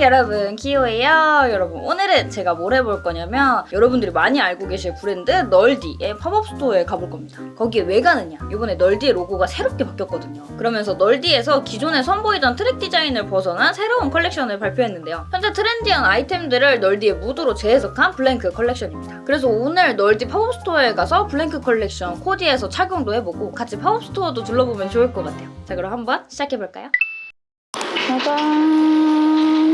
여러분. 키오예요. 여러분 오늘은 제가 뭘 해볼 거냐면 여러분들이 많이 알고 계실 브랜드 널디의 팝업 스토어에 가볼 겁니다. 거기에 왜 가느냐? 이번에 널디의 로고가 새롭게 바뀌었거든요. 그러면서 널디에서 기존에 선보이던 트랙 디자인을 벗어난 새로운 컬렉션을 발표했는데요. 현재 트렌디한 아이템들을 널디의 무드로 재해석한 블랭크 컬렉션입니다. 그래서 오늘 널디 팝업 스토어에 가서 블랭크 컬렉션 코디에서 착용도 해보고 같이 팝업 스토어도 둘러보면 좋을 것 같아요. 자 그럼 한번 시작해볼까요? 짜잔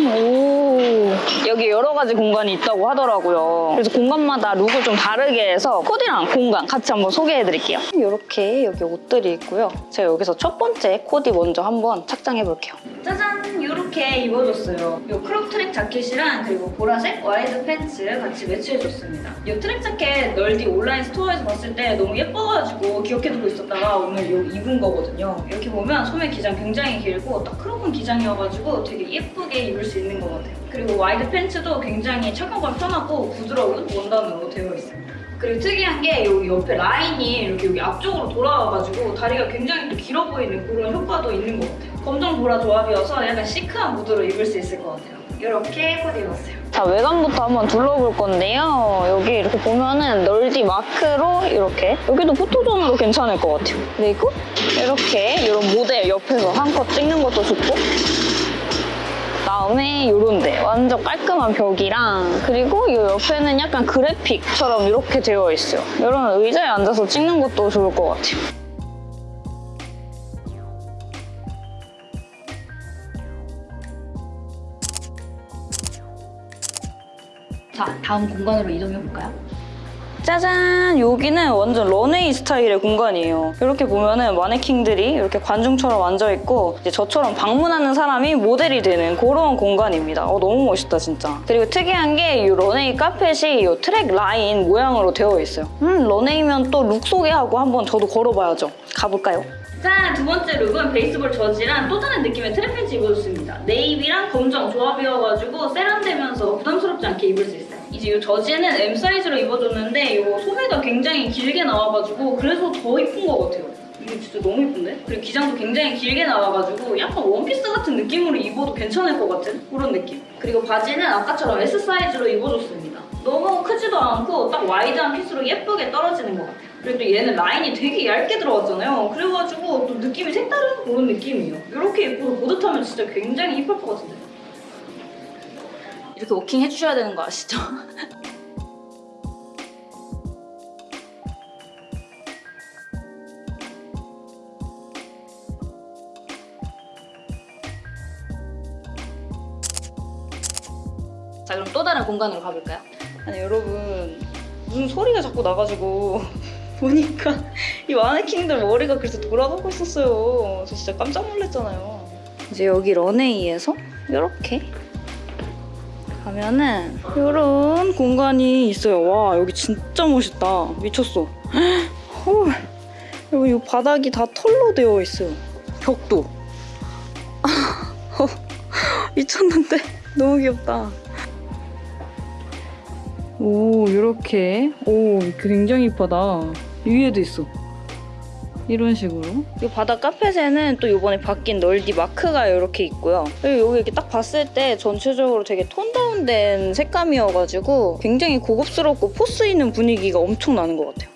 오 오 여기 여러 가지 공간이 있다고 하더라고요. 그래서 공간마다 룩을 좀 다르게 해서 코디랑 공간 같이 한번 소개해드릴게요. 이렇게 여기 옷들이 있고요. 제가 여기서 첫 번째 코디 먼저 한번 착장해볼게요. 짜잔! 이렇게 입어줬어요. 이 크롭 트랙 자켓이랑 그리고 보라색 와이드 팬츠 같이 매치해줬습니다. 이 트랙 자켓 널디 온라인 스토어에서 봤을 때 너무 예뻐가지고 기억해두고 있었다가 오늘 이 입은 거거든요. 이렇게 보면 소매 기장 굉장히 길고 딱 크롭한 기장이어가지고 되게 예쁘게 입을 수 있는 것 같아요 그리고 와이드 팬츠도 굉장히 착용감 편하고 부드러운 원단으로 되어 있습니다 그리고 특이한 게 여기 옆에 라인이 이렇게 여기 앞쪽으로 돌아와가지고 다리가 굉장히 또 길어 보이는 그런 효과도 있는 것 같아요. 검정 보라 조합이어서 약간 시크한 무드로 입을 수 있을 것 같아요. 이렇게 코디 입었어요. 자 외관부터 한번 둘러볼 건데요. 여기 이렇게 보면은 널디 마크로 이렇게 여기도 포토존으로 괜찮을 것 같아요. 그리고 이렇게 이런 모델 옆에서 한컷 찍는 것도 좋고 다음에 요런데 완전 깔끔한 벽이랑 그리고 이 옆에는 약간 그래픽처럼 이렇게 되어 있어요. 이런 의자에 앉아서 찍는 것도 좋을 것 같아요. 자, 다음 공간으로 이동해 볼까요? 짜잔! 여기는 완전 런웨이 스타일의 공간이에요. 이렇게 보면은 마네킹들이 이렇게 관중처럼 앉아있고 이제 저처럼 방문하는 사람이 모델이 되는 그런 공간입니다. 어, 너무 멋있다 진짜. 그리고 특이한 게 이 런웨이 카펫이 이 트랙 라인 모양으로 되어 있어요. 음, 런웨이면 또 룩 소개하고 한번 저도 걸어봐야죠. 가볼까요? 자, 두 번째 룩은 베이스볼 저지랑 또 다른 느낌의 트랙 팬츠 입어줬습니다. 네이비랑 검정 조합이어가지고 세련되면서 부담스럽지 않게 입을 수 있어요. 이제 이 저지는 M 사이즈로 입어줬는데 이 소매가 굉장히 길게 나와가지고 그래서 더 이쁜 것 같아요. 이게 진짜 너무 이쁜데? 그리고 기장도 굉장히 길게 나와가지고 약간 원피스 같은 느낌으로 입어도 괜찮을 것 같은 그런 느낌. 그리고 바지는 아까처럼 S 사이즈로 입어줬습니다. 너무 크지도 않고 딱 와이드한 핏으로 예쁘게 떨어지는 것 같아요. 그리고 또 얘는 라인이 되게 얇게 들어갔잖아요. 그래가지고 또 느낌이 색다른 그런 느낌이에요. 이렇게 입고도 보드타면 진짜 굉장히 이쁠 것 같은데. 이렇게 워킹 해주셔야 되는 거 아시죠? 자 그럼 또 다른 공간으로 가볼까요? 아니 여러분 무슨 소리가 자꾸 나가지고 보니까 이 마네킹들 머리가 그래서 돌아가고 있었어요 저 진짜 깜짝 놀랐잖아요 이제 여기 런웨이에서 이렇게 가면은 이런 공간이 있어요. 와 여기 진짜 멋있다. 미쳤어. 헐 여기 이 바닥이 다 털로 되어 있어요. 벽도. 미쳤는데? 너무 귀엽다. 오 이렇게. 오 굉장히 이쁘다. 위에도 있어 이런 식으로. 이 바닥 카펫에는 또 이번에 바뀐 널디 마크가 이렇게 있고요. 그리고 여기 이렇게 딱 봤을 때 전체적으로 되게 톤 다운된 색감이어가지고 굉장히 고급스럽고 포스 있는 분위기가 엄청 나는 것 같아요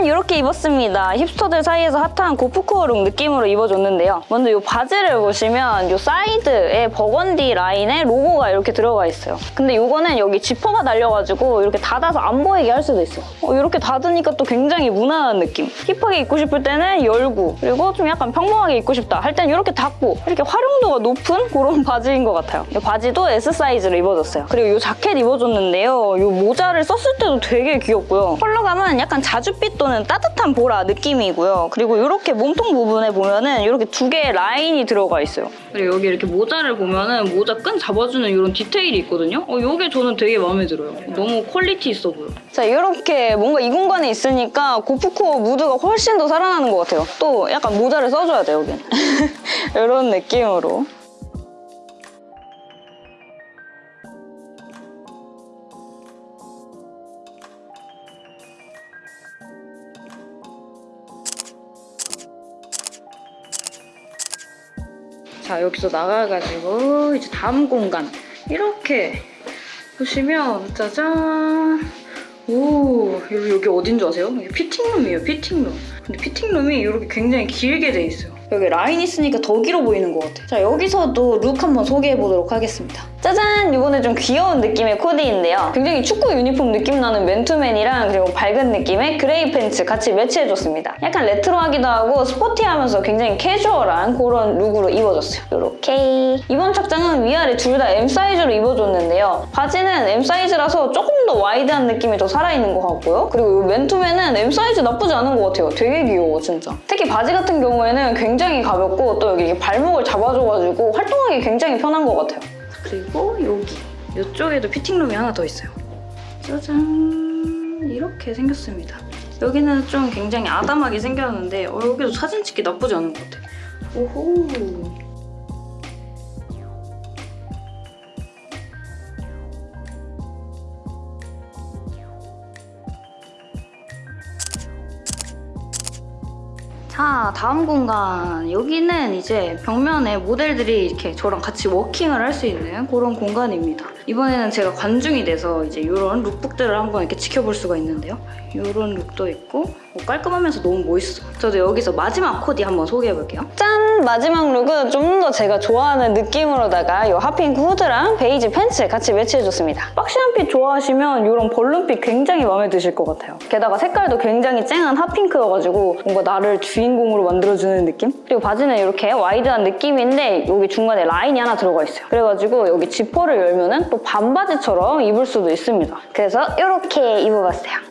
짠! 이렇게 입었습니다. 힙스터들 사이에서 핫한 고프코어 룩 느낌으로 입어줬는데요. 먼저 이 바지를 보시면 이 사이드에 버건디 라인에 로고가 이렇게 들어가 있어요. 근데 이거는 여기 지퍼가 달려가지고 이렇게 닫아서 안 보이게 할 수도 있어요. 어, 이렇게 닫으니까 또 굉장히 무난한 느낌. 힙하게 입고 싶을 때는 열고 그리고 좀 약간 평범하게 입고 싶다 할 때는 이렇게 닫고 이렇게 활용도가 높은 그런 바지인 것 같아요. 이 바지도 S 사이즈로 입어줬어요. 그리고 이 자켓 입어줬는데요. 이 모자를 썼을 때도 되게 귀엽고요. 컬러감은 약간 자줏빛 또는 따뜻한 보라 느낌이고요. 그리고 이렇게 몸통 부분에 보면은 이렇게 두 개의 라인이 들어가 있어요. 그리고 여기 이렇게 모자를 보면은 모자 끈 잡아주는 이런 디테일이 있거든요. 어, 이게 저는 되게 마음에 들어요. 너무 퀄리티 있어 보여. 자, 이렇게 뭔가 이 공간에 있으니까 고프코어 무드가 훨씬 더 살아나는 것 같아요. 또 약간 모자를 써줘야 돼요, 여긴. 이런 느낌으로. 자 여기서 나가가지고 이제 다음 공간. 이렇게 보시면 짜잔! 오 여기, 여기 어딘 줄 아세요? 여기 피팅룸이에요 피팅룸. 근데 피팅룸이 이렇게 굉장히 길게 돼 있어요. 여기 라인 있으니까 더 길어 보이는 것 같아 자 여기서도 룩 한번 소개해 보도록 하겠습니다 짜잔! 이번에 좀 귀여운 느낌의 코디인데요. 굉장히 축구 유니폼 느낌 나는 맨투맨이랑 그리고 밝은 느낌의 그레이 팬츠 같이 매치해줬습니다. 약간 레트로하기도 하고 스포티하면서 굉장히 캐주얼한 그런 룩으로 입어줬어요. 이렇게. 이번 착장은 위아래 둘 다 M 사이즈로 입어줬는데요. 바지는 M 사이즈라서 조금 더 와이드한 느낌이 더 살아있는 것 같고요. 그리고 이 맨투맨은 M 사이즈 나쁘지 않은 것 같아요. 되게 귀여워 진짜. 특히 바지 같은 경우에는 굉장히 가볍고 또 여기 발목을 잡아줘가지고 활동하기 굉장히 편한 것 같아요 그리고 여기 이쪽에도 피팅룸이 하나 더 있어요. 짜잔. 이렇게 생겼습니다. 여기는 좀 굉장히 아담하게 생겼는데 어, 여기도 사진 찍기 나쁘지 않은 것 같아. 오호 자 다음 공간. 여기는 이제 벽면에 모델들이 이렇게 저랑 같이 워킹을 할 수 있는 그런 공간입니다. 이번에는 제가 관중이 돼서 이제 이런 룩북들을 한번 이렇게 지켜볼 수가 있는데요. 이런 look도 있고 뭐 깔끔하면서 너무 멋있어. 저도 여기서 마지막 코디 한번 소개해볼게요. 짠! 마지막 look은 좀 더 제가 좋아하는 느낌으로다가 이 hot pink 후드랑 베이지 팬츠 같이 매치해줬습니다. boxy한 fit 좋아하시면 이런 balloon fit 굉장히 마음에 드실 것 같아요. 게다가 색깔도 굉장히 쨍한 hot pink여가지고 뭔가 나를 주인공으로 만들어주는 느낌? 그리고 바지는 이렇게 wide한 느낌인데 여기 중간에 라인이 하나 들어가 있어요. 그래가지고 여기 지퍼를 열면은 또 반바지처럼 입을 수도 있습니다. 그래서 이렇게 입어봤어요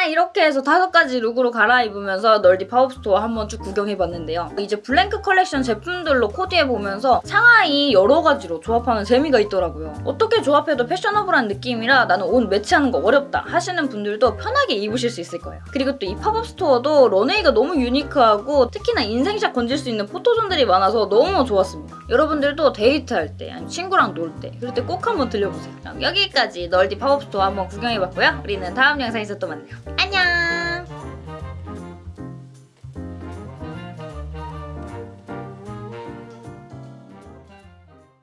자 이렇게 해서 다섯 가지 look으로 갈아입으면서 널디 pop-up store 한번 쭉 구경해봤는데요. 이제 blank 컬렉션 제품들로 코디해보면서 상하의 여러 가지로 조합하는 재미가 있더라고요. 어떻게 조합해도 fashionable한 느낌이라 나는 옷 매치하는 거 어렵다 하시는 분들도 편하게 입으실 수 있을 거예요. 그리고 또 이 pop-up store도 runway가 너무 unique하고 특히나 인생샷 건질 수 있는 photo zone들이 많아서 너무 좋았습니다. 여러분들도 데이트할 때 아니면 친구랑 놀 때 그럴 때 꼭 한번 들려보세요. 그럼 여기까지 널디 pop-up store 한번 구경해봤고요. 우리는 다음 영상에서 또 만나요.